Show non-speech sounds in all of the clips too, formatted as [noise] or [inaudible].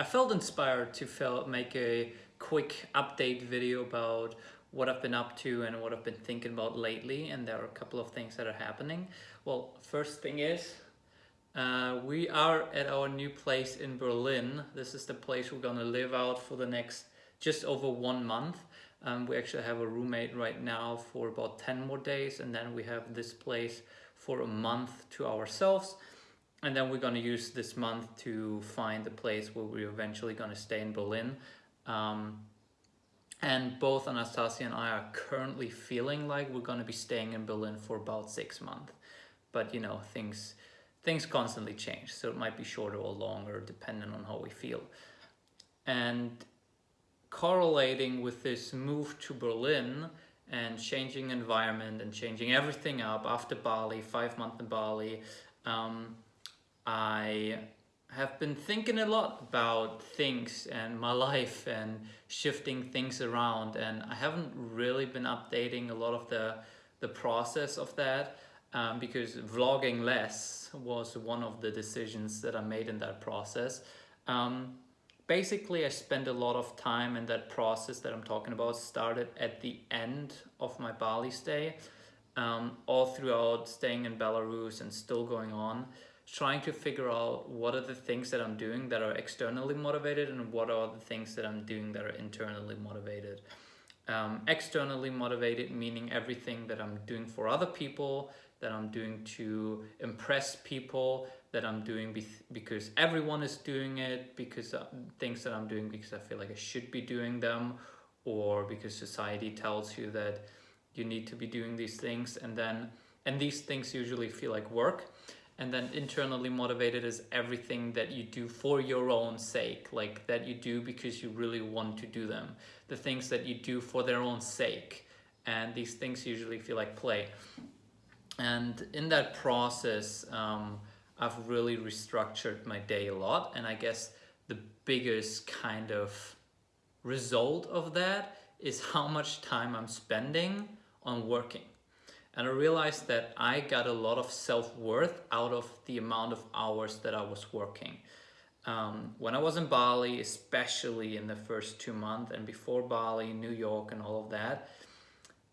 I felt inspired to make a quick update video about what I've been up to and what I've been thinking about lately and there are a couple of things that are happening. Well, first thing is uh, we are at our new place in Berlin. This is the place we're gonna live out for the next just over one month. Um, we actually have a roommate right now for about 10 more days and then we have this place for a month to ourselves and then we're going to use this month to find the place where we're eventually going to stay in Berlin. Um, and both Anastasia and I are currently feeling like we're going to be staying in Berlin for about six months. But you know, things things constantly change. So it might be shorter or longer depending on how we feel. And correlating with this move to Berlin and changing environment and changing everything up after Bali, five months in Bali, um, I have been thinking a lot about things and my life and shifting things around and I haven't really been updating a lot of the the process of that um, because vlogging less was one of the decisions that I made in that process. Um, basically, I spent a lot of time in that process that I'm talking about started at the end of my Bali stay, um, all throughout staying in Belarus and still going on trying to figure out what are the things that I'm doing that are externally motivated and what are the things that I'm doing that are internally motivated. Um, externally motivated meaning everything that I'm doing for other people, that I'm doing to impress people, that I'm doing be because everyone is doing it, because uh, things that I'm doing because I feel like I should be doing them, or because society tells you that you need to be doing these things and then and these things usually feel like work and then internally motivated is everything that you do for your own sake like that you do because you really want to do them. The things that you do for their own sake. And these things usually feel like play. And in that process um, I've really restructured my day a lot. And I guess the biggest kind of result of that is how much time I'm spending on working and I realized that I got a lot of self-worth out of the amount of hours that I was working. Um, when I was in Bali, especially in the first two months and before Bali, New York and all of that,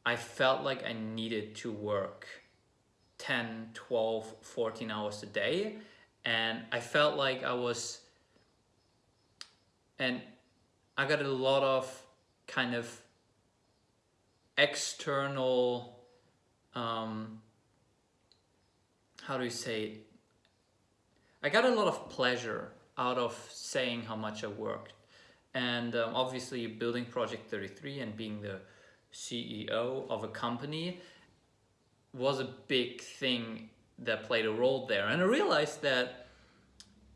I felt like I needed to work 10, 12, 14 hours a day. And I felt like I was, and I got a lot of kind of external um, how do you say I got a lot of pleasure out of saying how much I worked. And um, obviously building Project 33 and being the CEO of a company was a big thing that played a role there. And I realized that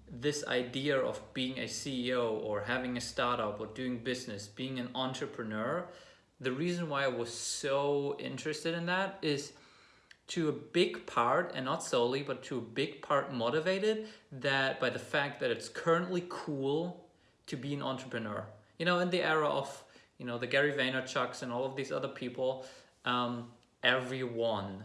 this idea of being a CEO or having a startup or doing business, being an entrepreneur the reason why I was so interested in that is to a big part, and not solely, but to a big part motivated that by the fact that it's currently cool to be an entrepreneur. You know, in the era of, you know, the Gary Vaynerchuks and all of these other people, um, everyone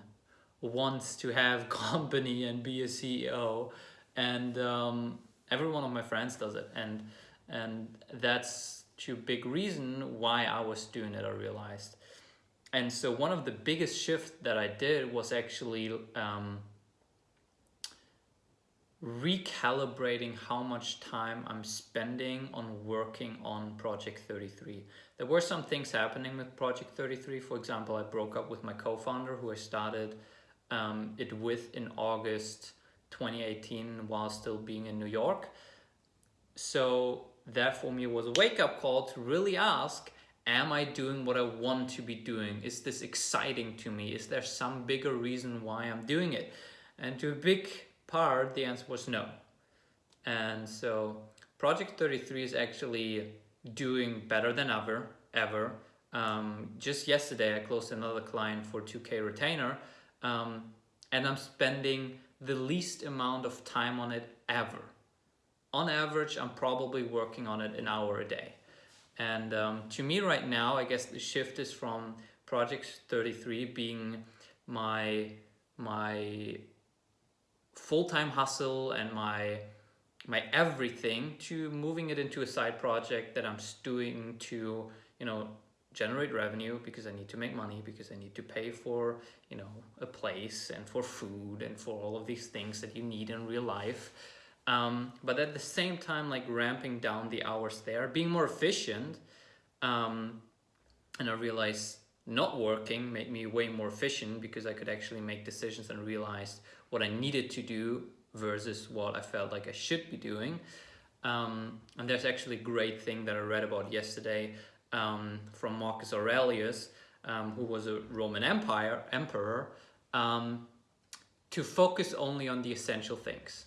wants to have [laughs] company and be a CEO. And um, every one of my friends does it. And, and that's to big reason why I was doing it, I realized. And so one of the biggest shifts that I did was actually um, recalibrating how much time I'm spending on working on Project 33. There were some things happening with Project 33. For example, I broke up with my co-founder who I started um, it with in August 2018 while still being in New York. So that for me was a wake-up call to really ask am I doing what I want to be doing? Is this exciting to me? Is there some bigger reason why I'm doing it? And to a big part, the answer was no. And so Project 33 is actually doing better than ever, ever. Um, just yesterday, I closed another client for 2K retainer, um, and I'm spending the least amount of time on it ever on average, I'm probably working on it an hour a day. And um, to me right now, I guess the shift is from Project 33 being my, my full-time hustle and my, my everything to moving it into a side project that I'm doing to, you know, generate revenue because I need to make money because I need to pay for, you know, a place and for food and for all of these things that you need in real life. Um, but at the same time, like ramping down the hours there, being more efficient. Um, and I realized not working made me way more efficient because I could actually make decisions and realize what I needed to do versus what I felt like I should be doing. Um, and there's actually a great thing that I read about yesterday um, from Marcus Aurelius, um, who was a Roman Empire emperor, um, to focus only on the essential things.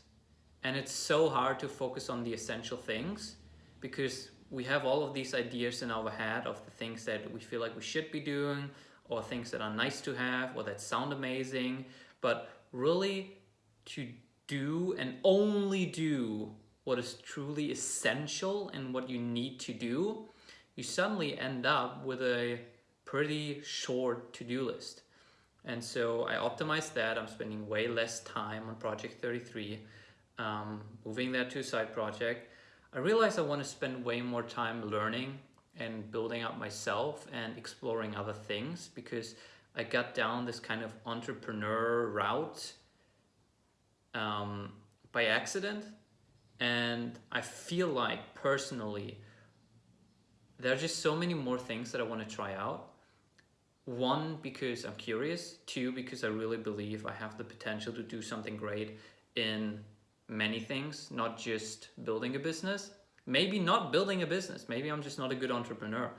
And it's so hard to focus on the essential things because we have all of these ideas in our head of the things that we feel like we should be doing or things that are nice to have or that sound amazing. But really to do and only do what is truly essential and what you need to do, you suddenly end up with a pretty short to-do list. And so I optimized that. I'm spending way less time on Project 33, um, moving that to a side project. I realized I want to spend way more time learning and building up myself and exploring other things because I got down this kind of entrepreneur route um, by accident. And I feel like personally, there are just so many more things that I want to try out. One, because I'm curious. Two, because I really believe I have the potential to do something great in many things, not just building a business. Maybe not building a business. Maybe I'm just not a good entrepreneur.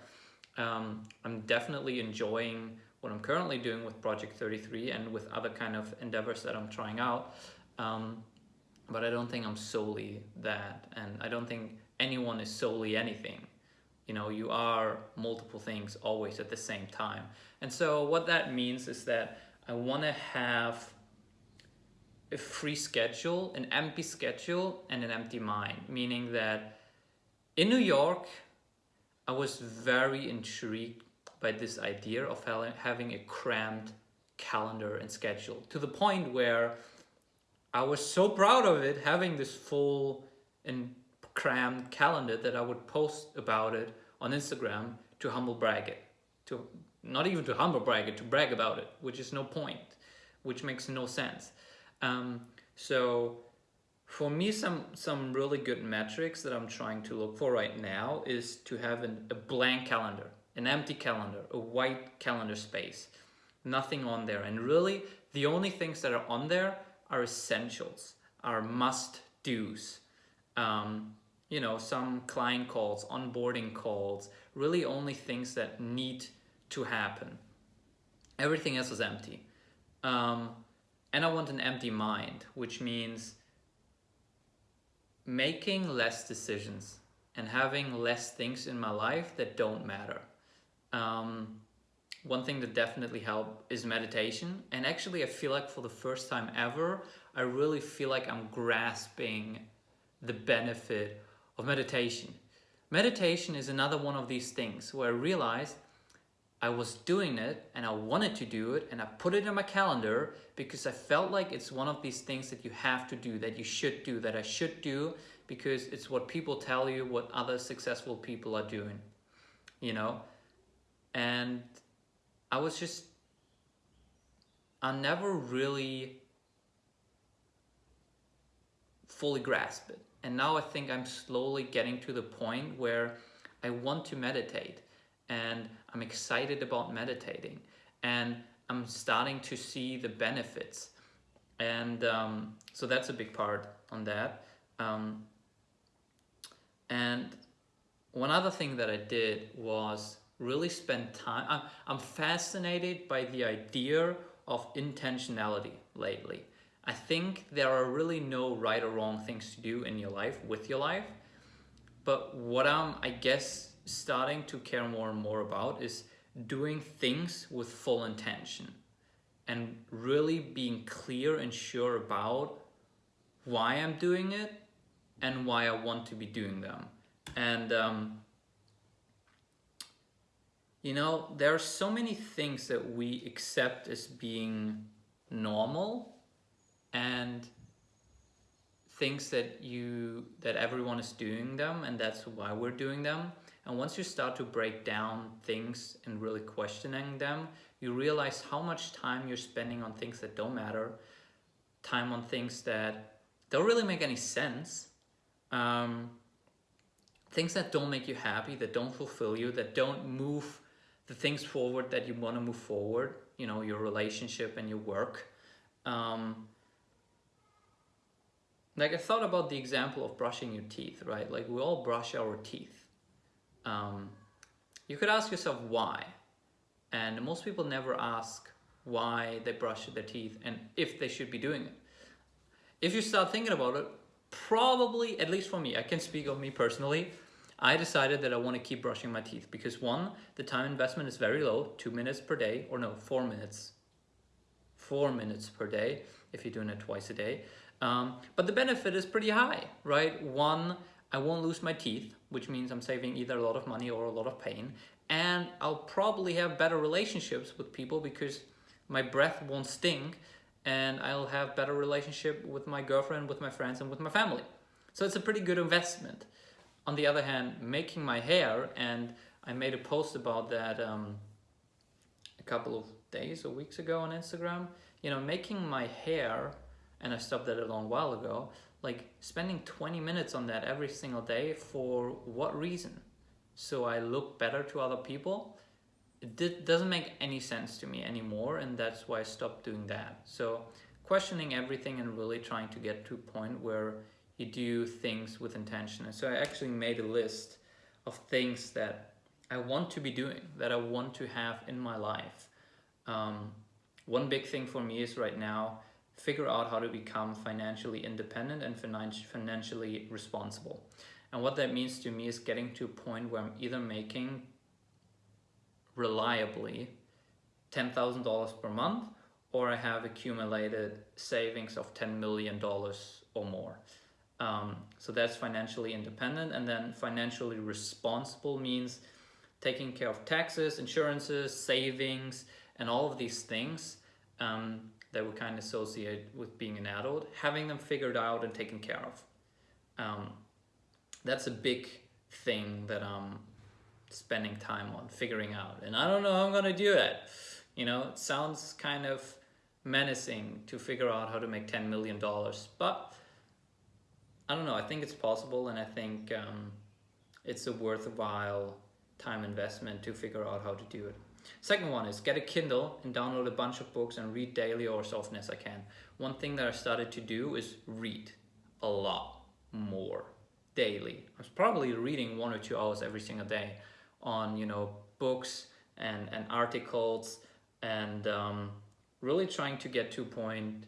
Um, I'm definitely enjoying what I'm currently doing with Project 33 and with other kind of endeavors that I'm trying out. Um, but I don't think I'm solely that. And I don't think anyone is solely anything. You know, you are multiple things always at the same time. And so what that means is that I want to have a free schedule, an empty schedule, and an empty mind. Meaning that in New York, I was very intrigued by this idea of having a crammed calendar and schedule to the point where I was so proud of it, having this full and crammed calendar that I would post about it on Instagram to humble brag it. To not even to humble brag it, to brag about it, which is no point, which makes no sense. Um, so for me, some, some really good metrics that I'm trying to look for right now is to have an, a blank calendar, an empty calendar, a white calendar space, nothing on there. And really the only things that are on there are essentials, are must-dos. Um, you know, some client calls, onboarding calls, really only things that need to happen. Everything else is empty. Um, and I want an empty mind, which means making less decisions and having less things in my life that don't matter. Um, one thing that definitely helped is meditation. And actually, I feel like for the first time ever, I really feel like I'm grasping the benefit of meditation. Meditation is another one of these things where I realized I was doing it and I wanted to do it and I put it in my calendar because I felt like it's one of these things that you have to do, that you should do, that I should do because it's what people tell you, what other successful people are doing, you know? And I was just, I never really fully grasped it. And now I think I'm slowly getting to the point where I want to meditate and I'm excited about meditating and I'm starting to see the benefits. And um, so that's a big part on that. Um, and one other thing that I did was really spend time. I'm, I'm fascinated by the idea of intentionality lately. I think there are really no right or wrong things to do in your life with your life. But what I'm, I guess, starting to care more and more about is doing things with full intention and really being clear and sure about why I'm doing it and why I want to be doing them. And um, you know, there are so many things that we accept as being normal and things that you that everyone is doing them and that's why we're doing them and once you start to break down things and really questioning them you realize how much time you're spending on things that don't matter time on things that don't really make any sense um, things that don't make you happy that don't fulfill you that don't move the things forward that you want to move forward you know your relationship and your work um, like I thought about the example of brushing your teeth, right? Like we all brush our teeth. Um, you could ask yourself why. And most people never ask why they brush their teeth and if they should be doing it. If you start thinking about it, probably, at least for me, I can speak of me personally, I decided that I want to keep brushing my teeth because one, the time investment is very low, two minutes per day, or no, four minutes. Four minutes per day if you're doing it twice a day. Um, but the benefit is pretty high, right? One, I won't lose my teeth, which means I'm saving either a lot of money or a lot of pain. And I'll probably have better relationships with people because my breath won't stink and I'll have better relationship with my girlfriend, with my friends, and with my family. So it's a pretty good investment. On the other hand, making my hair, and I made a post about that um, a couple of days or weeks ago on Instagram, you know, making my hair and I stopped that a long while ago, like spending 20 minutes on that every single day for what reason? So I look better to other people? It doesn't make any sense to me anymore and that's why I stopped doing that. So questioning everything and really trying to get to a point where you do things with intention. And so I actually made a list of things that I want to be doing, that I want to have in my life. Um, one big thing for me is right now figure out how to become financially independent and financially responsible. And what that means to me is getting to a point where I'm either making reliably $10,000 per month or I have accumulated savings of $10 million or more. Um, so that's financially independent and then financially responsible means taking care of taxes, insurances, savings, and all of these things um, that we kind of associate with being an adult, having them figured out and taken care of. Um, that's a big thing that I'm spending time on figuring out. And I don't know how I'm gonna do that. You know, it sounds kind of menacing to figure out how to make $10 million, but I don't know, I think it's possible and I think um, it's a worthwhile time investment to figure out how to do it. Second one is get a Kindle and download a bunch of books and read daily or as often as I can. One thing that I started to do is read a lot more daily. I was probably reading one or two hours every single day on, you know, books and, and articles and um, really trying to get to point.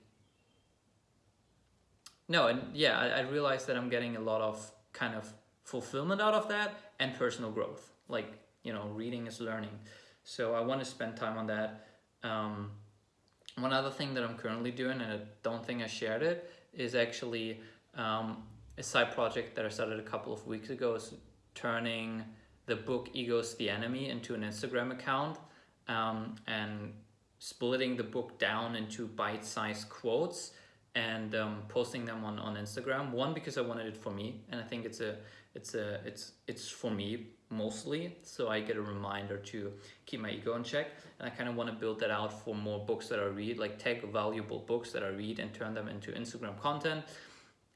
No, and yeah, I, I realized that I'm getting a lot of kind of fulfillment out of that and personal growth. Like, you know, reading is learning. So I want to spend time on that. Um, one other thing that I'm currently doing, and I don't think I shared it, is actually um, a side project that I started a couple of weeks ago is turning the book Ego's the Enemy into an Instagram account um, and splitting the book down into bite-sized quotes and um, posting them on, on Instagram. One, because I wanted it for me, and I think it's a it's a it's it's for me mostly so I get a reminder to keep my ego in check and I kind of want to build that out for more books that I read like take valuable books that I read and turn them into Instagram content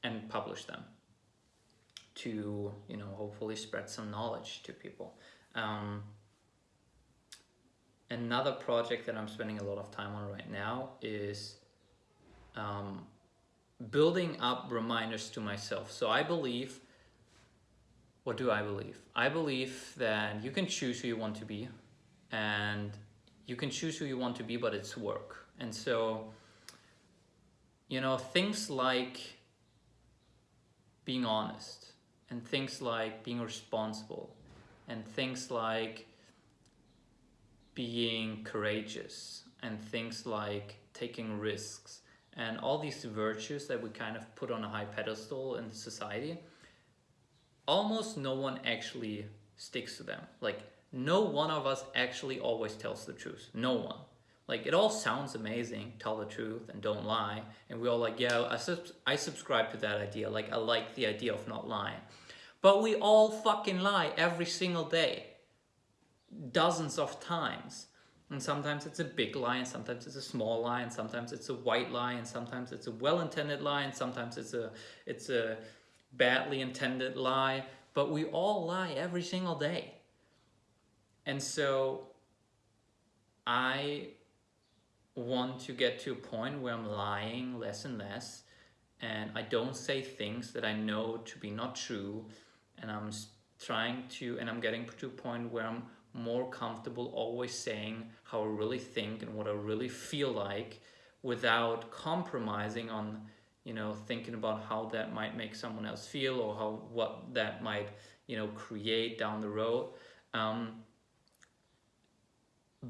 and publish them to you know hopefully spread some knowledge to people. Um, another project that I'm spending a lot of time on right now is um, building up reminders to myself. So I believe what do I believe? I believe that you can choose who you want to be and you can choose who you want to be, but it's work. And so, you know, things like being honest and things like being responsible and things like being courageous and things like taking risks and all these virtues that we kind of put on a high pedestal in society almost no one actually sticks to them. Like no one of us actually always tells the truth. No one. Like it all sounds amazing, tell the truth and don't lie. And we all like, yeah, I, sub I subscribe to that idea. Like I like the idea of not lying. But we all fucking lie every single day. Dozens of times. And sometimes it's a big lie, and sometimes it's a small lie, and sometimes it's a white lie, and sometimes it's a well-intended lie, and sometimes it's a it's a badly intended lie. But we all lie every single day. And so I want to get to a point where I'm lying less and less and I don't say things that I know to be not true and I'm trying to and I'm getting to a point where I'm more comfortable always saying how I really think and what I really feel like without compromising on you know thinking about how that might make someone else feel or how what that might you know create down the road. Um,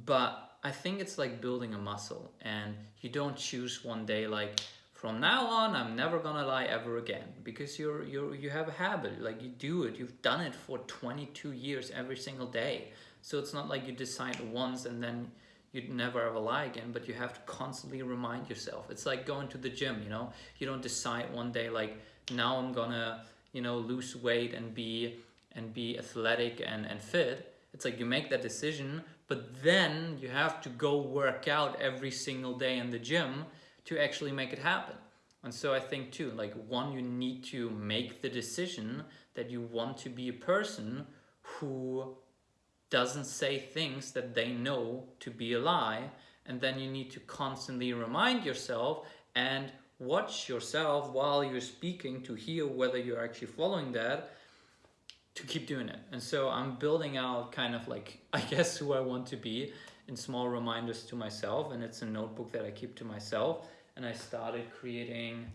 but I think it's like building a muscle and you don't choose one day like from now on I'm never gonna lie ever again because you're you're you have a habit like you do it you've done it for 22 years every single day. So it's not like you decide once and then you'd never ever lie again but you have to constantly remind yourself. It's like going to the gym you know? You don't decide one day like now I'm gonna you know lose weight and be and be athletic and and fit. It's like you make that decision but then you have to go work out every single day in the gym to actually make it happen. And so I think too, like one, you need to make the decision that you want to be a person who doesn't say things that they know to be a lie. And then you need to constantly remind yourself and watch yourself while you're speaking to hear whether you're actually following that to keep doing it. And so I'm building out kind of like, [laughs] I guess, who I want to be in small reminders to myself. And it's a notebook that I keep to myself. And I started creating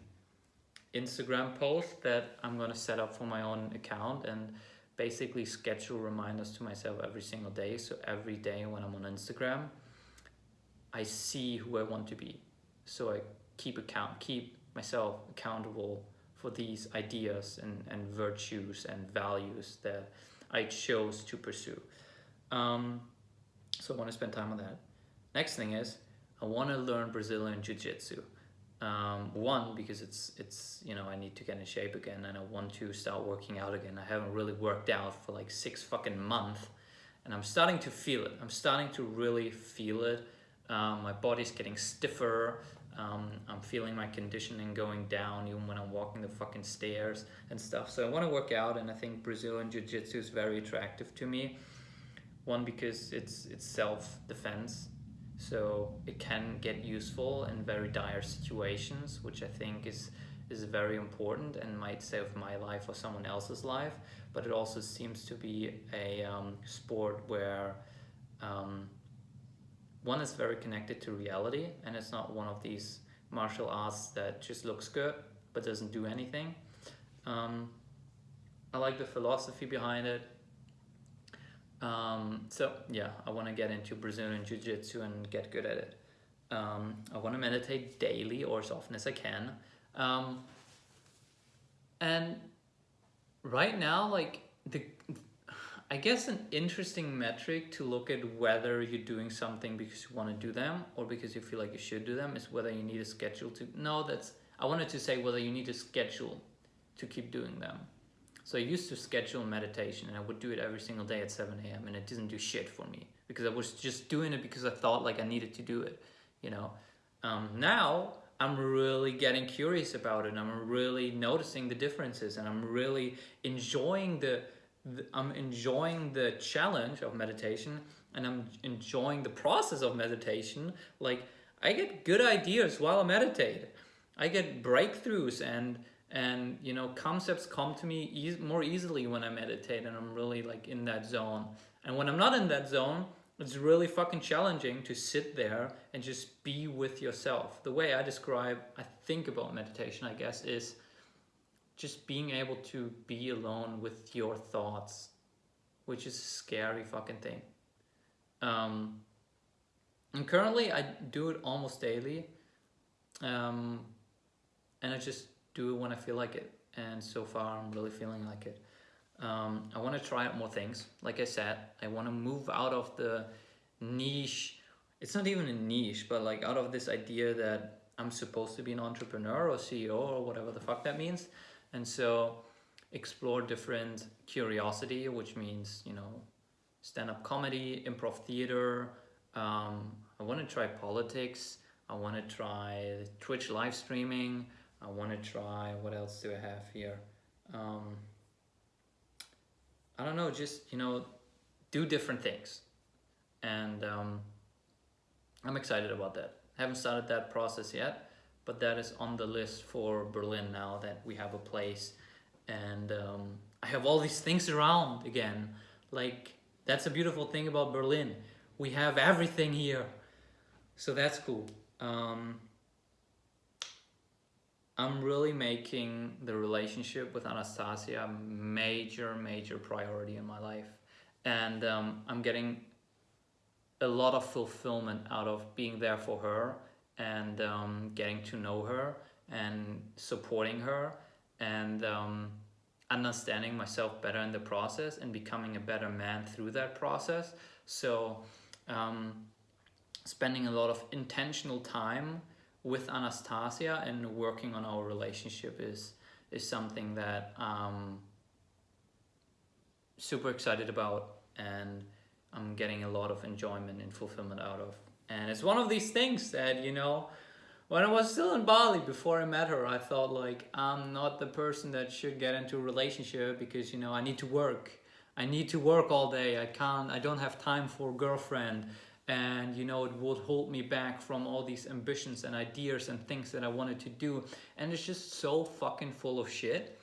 Instagram posts that I'm going to set up for my own account and basically schedule reminders to myself every single day. So every day when I'm on Instagram, I see who I want to be. So I keep account, keep myself accountable for these ideas and, and virtues and values that I chose to pursue. Um, so I want to spend time on that. Next thing is I want to learn Brazilian Jiu-Jitsu. Um, one, because it's, it's, you know, I need to get in shape again and I want to start working out again. I haven't really worked out for like six fucking months and I'm starting to feel it. I'm starting to really feel it. Um, my body's getting stiffer. Um, I'm feeling my conditioning going down even when I'm walking the fucking stairs and stuff. So I want to work out and I think Brazilian Jiu-Jitsu is very attractive to me. One, because it's, it's self-defense. So it can get useful in very dire situations, which I think is, is very important and might save my life or someone else's life. But it also seems to be a um, sport where um, one is very connected to reality and it's not one of these martial arts that just looks good but doesn't do anything. Um, I like the philosophy behind it. Um, so yeah, I want to get into Brazilian Jiu-Jitsu and get good at it. Um, I want to meditate daily or as often as I can. Um, and right now, like the I guess an interesting metric to look at whether you're doing something because you want to do them or because you feel like you should do them is whether you need a schedule to, no, that's, I wanted to say whether you need a schedule to keep doing them. So I used to schedule meditation and I would do it every single day at 7 a.m. and it didn't do shit for me because I was just doing it because I thought like I needed to do it, you know. Um, now I'm really getting curious about it and I'm really noticing the differences and I'm really enjoying the I'm enjoying the challenge of meditation and I'm enjoying the process of meditation. Like I get good ideas while I meditate. I get breakthroughs and and you know concepts come to me e more easily when I meditate and I'm really like in that zone. And when I'm not in that zone, it's really fucking challenging to sit there and just be with yourself. The way I describe, I think about meditation, I guess, is just being able to be alone with your thoughts, which is a scary fucking thing. Um, and currently I do it almost daily. Um, and I just do it when I feel like it. And so far I'm really feeling like it. Um, I want to try out more things. Like I said, I want to move out of the niche it's not even a niche, but like out of this idea that I'm supposed to be an entrepreneur or CEO or whatever the fuck that means. And so explore different curiosity, which means, you know, stand-up comedy, improv theater. Um, I want to try politics. I want to try Twitch live streaming. I want to try, what else do I have here? Um, I don't know, just, you know, do different things. And um, I'm excited about that. I haven't started that process yet, but that is on the list for Berlin now that we have a place and um, I have all these things around again. Like, that's a beautiful thing about Berlin. We have everything here. So that's cool. Um, I'm really making the relationship with Anastasia a major, major priority in my life. And um, I'm getting a lot of fulfillment out of being there for her and um, getting to know her and supporting her and um, understanding myself better in the process and becoming a better man through that process. So um, spending a lot of intentional time with Anastasia and working on our relationship is is something that I'm super excited about and I'm getting a lot of enjoyment and fulfillment out of. And it's one of these things that, you know, when I was still in Bali before I met her, I thought like, I'm not the person that should get into a relationship because, you know, I need to work. I need to work all day. I can't, I don't have time for a girlfriend and you know it would hold me back from all these ambitions and ideas and things that I wanted to do. And it's just so fucking full of shit.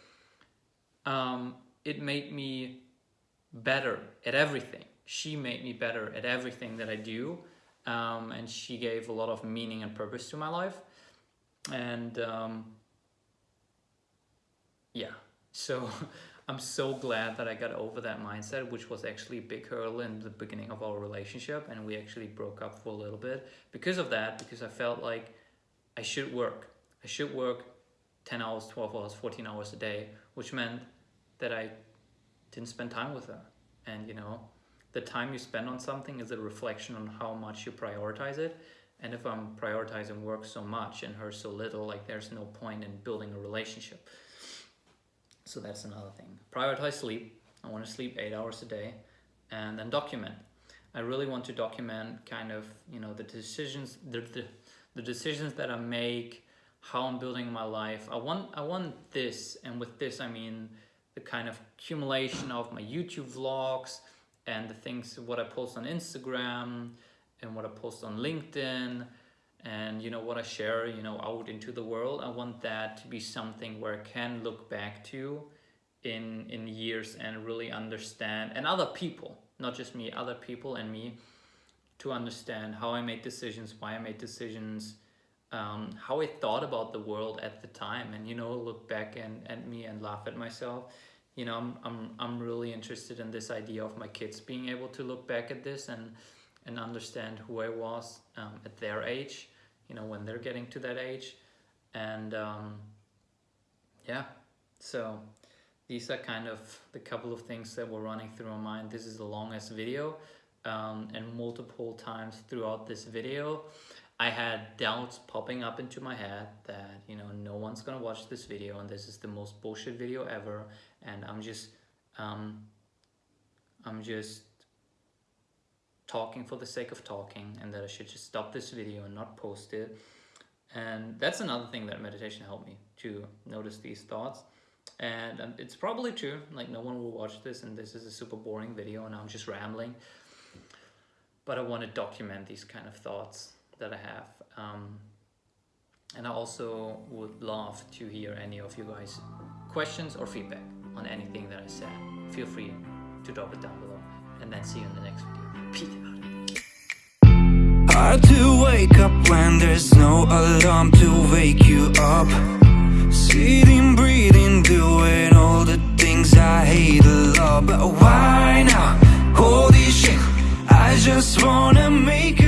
Um, it made me better at everything. She made me better at everything that I do um, and she gave a lot of meaning and purpose to my life. And um, yeah. So [laughs] I'm so glad that I got over that mindset, which was actually a big hurdle in the beginning of our relationship. And we actually broke up for a little bit because of that, because I felt like I should work. I should work 10 hours, 12 hours, 14 hours a day, which meant that I didn't spend time with her. And, you know, the time you spend on something is a reflection on how much you prioritize it. And if I'm prioritizing work so much and her so little, like there's no point in building a relationship. So that's another thing. Prioritize sleep. I want to sleep eight hours a day and then document. I really want to document kind of, you know, the decisions, the, the, the decisions that I make, how I'm building my life. I want, I want this, and with this I mean the kind of accumulation of my YouTube vlogs and the things, what I post on Instagram and what I post on LinkedIn and you know what I share you know out into the world I want that to be something where I can look back to in in years and really understand and other people not just me other people and me to understand how I made decisions why I made decisions um, how I thought about the world at the time. And you know look back and at me and laugh at myself. You know I'm, I'm, I'm really interested in this idea of my kids being able to look back at this and and understand who I was um, at their age, you know, when they're getting to that age. And um, yeah, so these are kind of the couple of things that were running through my mind. This is the longest video um, and multiple times throughout this video, I had doubts popping up into my head that, you know, no one's gonna watch this video and this is the most bullshit video ever. And I'm just, um, I'm just talking for the sake of talking and that I should just stop this video and not post it. And that's another thing that meditation helped me to notice these thoughts. And, and it's probably true, like no one will watch this and this is a super boring video and I'm just rambling. But I want to document these kind of thoughts that I have. Um, and I also would love to hear any of you guys questions or feedback on anything that I said. Feel free to drop it down below and then see you in the next video. Hard to wake up when there's no alarm to wake you up. Sitting, breathing, doing all the things I hate a lot. But why now? Holy shit, I just wanna make